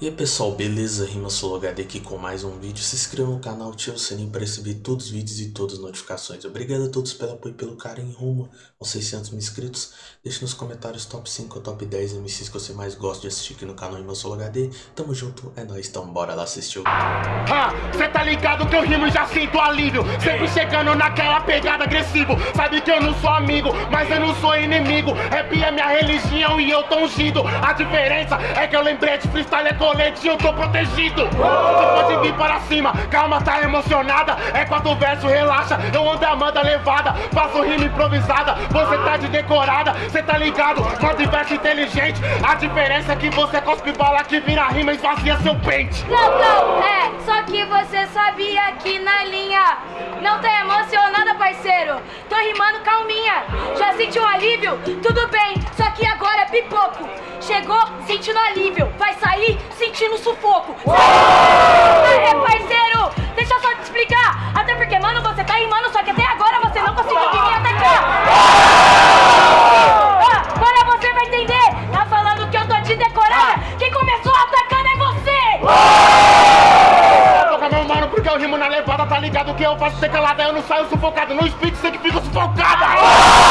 E aí pessoal, beleza? Rima HD aqui com mais um vídeo. Se inscreva no canal, ative o sininho para receber todos os vídeos e todas as notificações. Obrigado a todos pelo apoio e pelo carinho rumo aos 600 mil inscritos. Deixe nos comentários top 5 ou top 10 MCs que você mais gosta de assistir aqui no canal Rima HD. Tamo junto, é nóis, então bora lá assistir o ah, Cê tá ligado que eu rimo e já sinto alívio Sempre chegando naquela pegada agressivo Sabe que eu não sou amigo, mas eu não sou inimigo Rap é minha religião e eu tô ungido A diferença é que eu lembrei de freestyle é colete eu tô protegido. Você pode vir para cima, calma, tá emocionada. É quatro versos, relaxa, eu ando amando a levada. Faço rima improvisada, você tá de decorada. Cê tá ligado, quatro versos inteligente. A diferença é que você cospe bala que vira rima e esvazia seu pente. Não, não, é, só que você sabia que na linha Não tá emocionada, parceiro. Tô rimando calminha, já sentiu alívio? Tudo bem, só que agora é pipoco. Chegou sentindo alívio, vai sair sentindo sufoco. É, parceiro, deixa eu só te explicar. Até porque, mano, você tá rimando, só que até agora você não conseguiu vir até cá. Ah, agora você vai entender. Tá falando que eu tô de decorada. Quem começou atacando é você. Toca meu mano, porque eu rimo na levada, tá ligado que eu faço ser calada, eu não saio sufocado. No speed, você que fica sufocada. que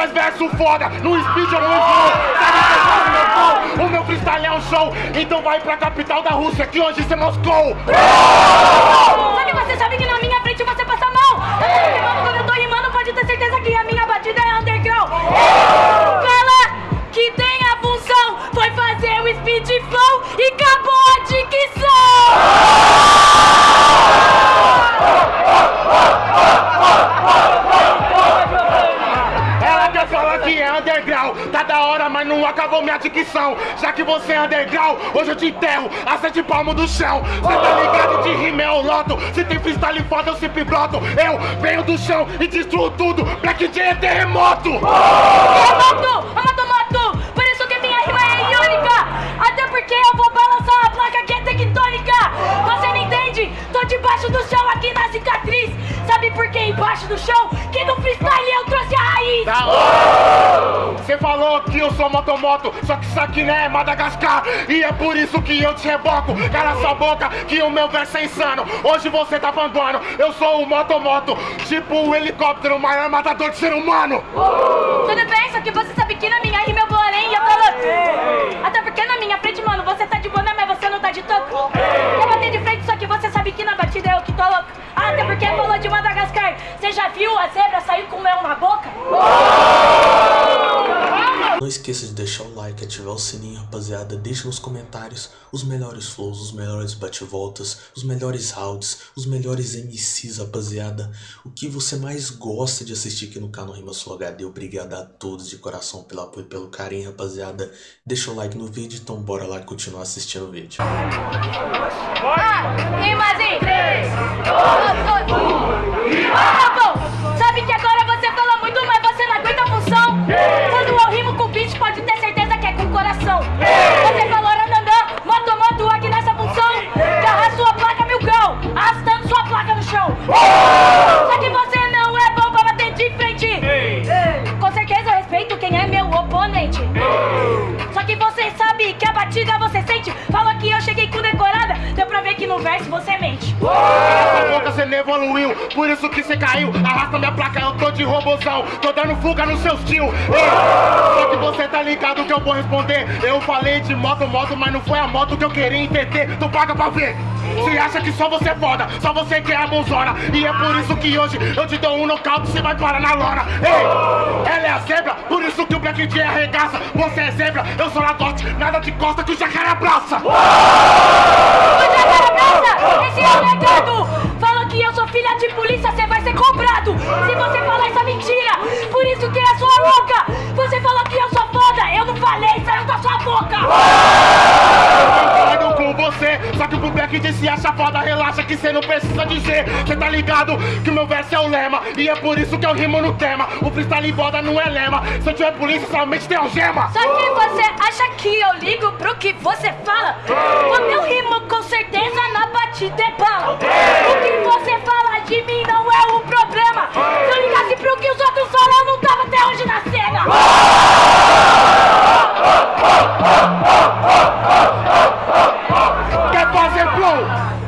faz verso foda, no speed eu não vou. Sabe faço meu flow? O meu freestyle é um show, então vai pra capital da Rússia, que hoje é Moscou. Que você sabe que na minha frente você minha dicção Já que você é underground, hoje eu te enterro A sete palmos do chão Cê tá ligado de rima é o loto Se tem freestyle foda eu sempre broto Eu venho do chão e destruo tudo Black J é terremoto Terremoto, amato moto Por isso que minha rima é iônica Até porque eu vou balançar a placa que é tectônica Você não entende? Tô debaixo do chão aqui na cicatriz Sabe por que embaixo do chão? Que no freestyle eu trouxe a raiz tá. Que eu sou motomoto Só que isso aqui não é Madagascar. E é por isso que eu te reboco. Cala sua boca que o meu verso é insano. Hoje você tá panguando Eu sou o motomoto Tipo o um helicóptero, o maior matador de ser humano. Tudo bem, só que você sabe que na minha rima eu vou além E eu tô Até porque na minha frente, mano, você tá de boné Mas você não tá de toco. Quer bater de frente, só que você sabe que na batida eu que tô louco. Até porque falou de Madagascar. Você já viu a zebra sair com o leão na boca? Não esqueça de deixar o like, ativar o sininho, rapaziada. Deixe nos comentários os melhores flows, os melhores bate-voltas, os melhores rounds, os melhores MCs, rapaziada. O que você mais gosta de assistir aqui no canal Rima Sul HD. Obrigado a todos de coração pelo apoio e pelo carinho, rapaziada. Deixa o like no vídeo, então bora lá continuar assistindo o vídeo. Ah, rimas em 3, 2, 2, no verso você mente. Essa boca você não evoluiu, por isso que você caiu. Arrasta minha placa, eu tô de robozão. Tô dando fuga nos seus tio. Só que você tá ligado que eu vou responder. Eu falei de moto, moto, mas não foi a moto que eu queria entender. Tu paga pra ver. Você acha que só você é foda, só você que é a bonzona. E é por isso que hoje eu te dou um nocaute Você vai parar na lona. Ei, ela é a zebra, por isso que o Black J arregaça. Você é zebra, eu sou lagote Nada de costa que o jacaré abraça. O jacaré abraça, esse é o legado Fala que eu sou filha de polícia, você vai ser se acha foda, relaxa que cê não precisa dizer. Cê tá ligado que o meu verso é o lema E é por isso que eu rimo no tema. O freestyle boda não é lema. Se eu tiver polícia, somente tem algema. Só que você acha que eu ligo pro que você fala? O meu rimo com certeza na batida é bala O que você fala de mim não é o problema. Se eu ligasse pro que os outros falam, eu não tava até hoje na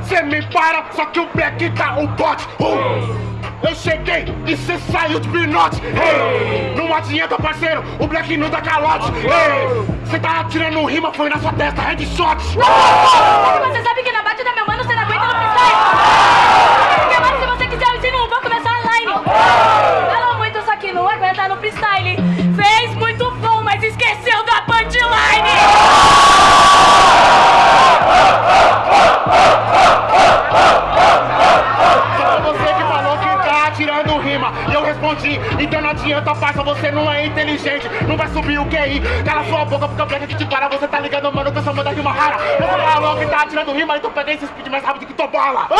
Cê me para, só que o black tá o bote. Uh. Eu cheguei e cê saiu de pinote. Hey. Não adianta, parceiro, o black não dá calote. Hey. Cê tá atirando rima, foi na sua testa, headshot. Uh. Você sabe que na batida, meu mano, cê não aguenta no freestyle. Porque agora, se você quiser, eu ensino, vou começar online. Para. Você tá ligado, mano, que eu sou manda rima rara. Você falou que tá tirando rima, então peguei esse speed mais rápido que tua bola. Eu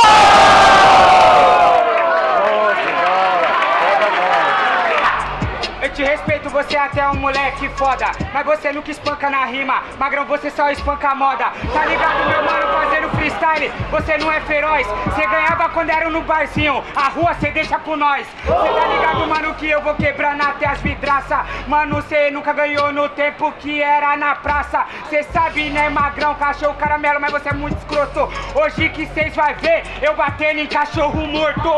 te respeito, você até é um moleque foda. Mas você nunca espanca na rima. Magrão, você só espanca a moda. Tá ligado, meu mano, fazendo freestyle? Você não é feroz. Você ganhava quando era no barzinho. A rua cê deixa com nós. Cê tá ligado, mano, que eu vou quebrando até as vidraça. Mano, cê nunca ganhou no tempo que era na praça. Cê sabe, né, magrão, cachorro caramelo Mas você é muito escroto. Hoje que cês vai ver Eu batendo em cachorro morto.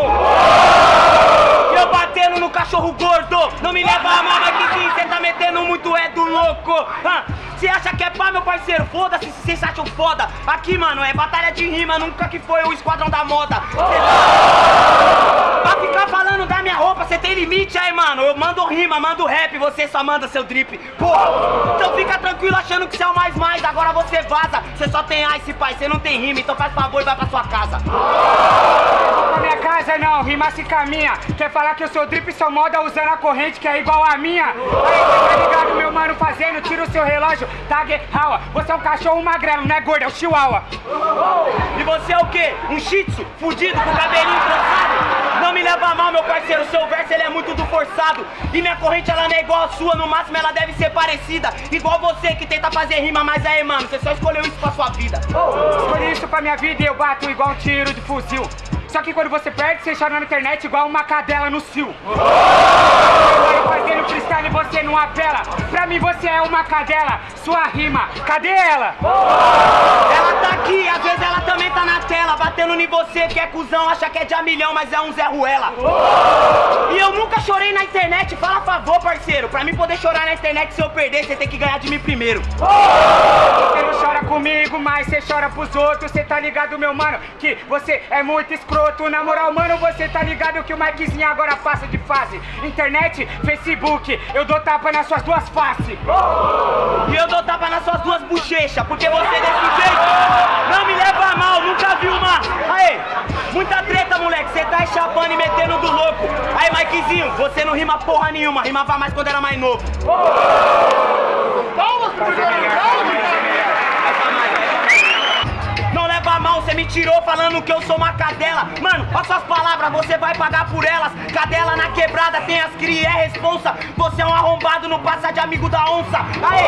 Eu batendo no cachorro gordo. Não me leva a mal, mas que sim, cê tá metendo muito é do louco. Você acha que é pá, meu parceiro? Foda-se se vocês acham foda. Aqui, mano, é batalha de rima Nunca que foi o esquadrão da moda. Cê Pra ficar falando da minha roupa, você tem limite aí, mano. Eu mando rima, mando rap, você só manda seu drip. Porra, então fica tranquilo achando que você é o mais mais Agora você vaza, você só tem ice, pai Você não tem rima, então faz favor e vai pra sua casa não, rima se caminha. Quer falar que eu sou drip, sou moda usando a corrente que é igual a minha? Aí cê tá ligado, meu mano, fazendo, tira o seu relógio Tag Hawa, você é um cachorro magrelo, não é gordo, é o chihuahua. E você é o quê? Um shih tzu, fudido, com cabelinho trançado Não me leva mal, meu parceiro, seu verso ele é muito do forçado. E minha corrente ela não é igual a sua, no máximo ela deve ser parecida. Igual você que tenta fazer rima, mas aí, mano, você só escolheu isso pra sua vida. Escolhi isso pra minha vida e eu bato igual um tiro de fuzil só que quando você perde, você chora na internet igual uma cadela no cio. Agora fazendo freestyle você não apela. Pra mim você é uma cadela, sua rima, cadê ela? Ela tá aqui, às vezes ela também tá na tela, batendo em você que é cuzão, acha que é de a milhão, mas é um Zé Ruela. E eu nunca chorei na internet, fala a favor, parceiro. Pra mim poder chorar na internet, se eu perder, você tem que ganhar de mim primeiro. Você não chora comigo, mas você chora pros outros, você tá ligado, meu mano, que você é muito escroto. Na moral, mano, você tá ligado que o Mikezinho agora passa de fase. Internet, Facebook, eu dou tapa nas suas duas faces. E eu dou tapa nas suas duas bochechas, porque você desse jeito não me leva a mal, nunca vi uma. Aê, muita treta, moleque, você tá chapando e metendo do louco. Aí, Mikezinho, você não rima porra nenhuma, rimava mais quando era mais novo. Não me tirou falando que eu sou uma cadela. Mano, olha suas palavras, você vai pagar por elas. Cadela na quebrada, tem as cria, é responsa. Você é um arrombado, não passa de amigo da onça. Aê,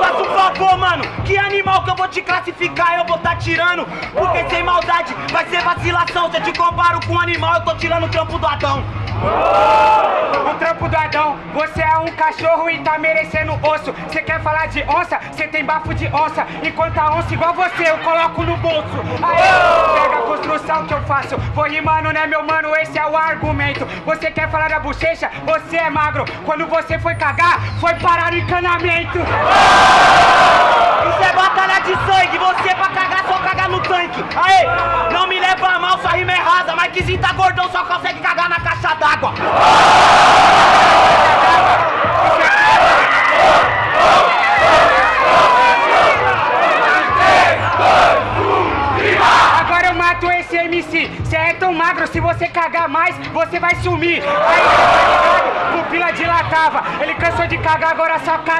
faça um favor, mano Que animal que eu vou te classificar, eu vou tá tirando Porque sem maldade, vai ser vacilação Se eu te comparo com um animal, eu tô tirando o trampo do Adão o trampo do Adão, você é um cachorro e tá merecendo osso. Você quer falar de onça? Você tem bafo de onça. Enquanto a onça igual você, eu coloco no bolso. Aê, pega a construção que eu faço. Vou rimando, né, meu mano? Esse é o argumento. Você quer falar da bochecha? Você é magro. Quando você foi cagar, foi parar no encanamento. É batalha de sangue. Você pra cagar, só cagar no tanque. Aê, não me leva a mal, sua rima é rasa. Mas que tá gordão, só consegue cagar na caixa d'água. Agora eu mato esse MC. Cê é tão magro, se você cagar mais, você vai sumir. Aí, tá? Pupila dilatava. Ele cansou de cagar, agora só caga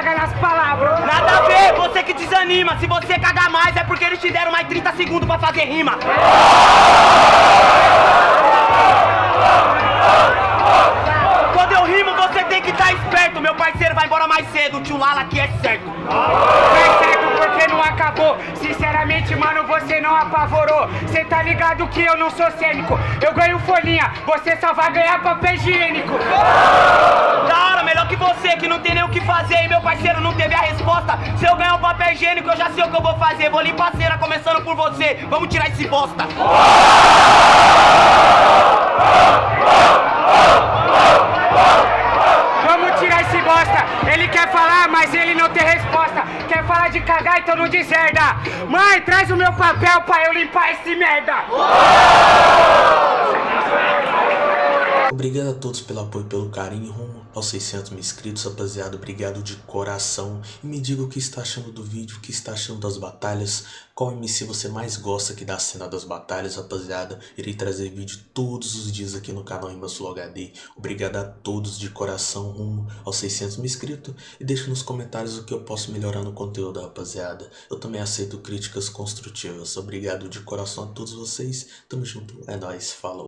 desanima. Se você cagar mais, é porque eles te deram mais 30 segundos pra fazer rima. Quando eu rimo, você tem que estar esperto. Meu parceiro vai embora mais cedo. Tio Lala aqui é. É certo porque não acabou. Sinceramente, mano, você não apavorou. Cê tá ligado que eu não sou cênico. Eu ganho folhinha, você só vai ganhar papel higiênico. Da hora, que você, que não tem nem o que fazer. E meu parceiro não teve a resposta. Se eu ganhar o papel higiênico, eu já sei o que eu vou fazer. Vou limpar a cera, começando por você. Vamos tirar esse bosta. gosta. Ele quer falar, mas ele não tem resposta. Quer falar de cagar, então não deserda. Mãe, traz o meu papel pra eu limpar esse merda. Obrigado a todos pelo apoio e pelo carinho rumo aos 600 mil inscritos, rapaziada. Obrigado de coração. E me diga o que está achando do vídeo, o que está achando das batalhas. Qual MC você mais gosta aqui da cena das batalhas, rapaziada. Irei trazer vídeo todos os dias aqui no canal Imbasulo HD. Obrigado a todos de coração rumo aos 600 mil inscritos. E deixe nos comentários o que eu posso melhorar no conteúdo, rapaziada. Eu também aceito críticas construtivas. Obrigado de coração a todos vocês. Tamo junto. É nóis. Falou.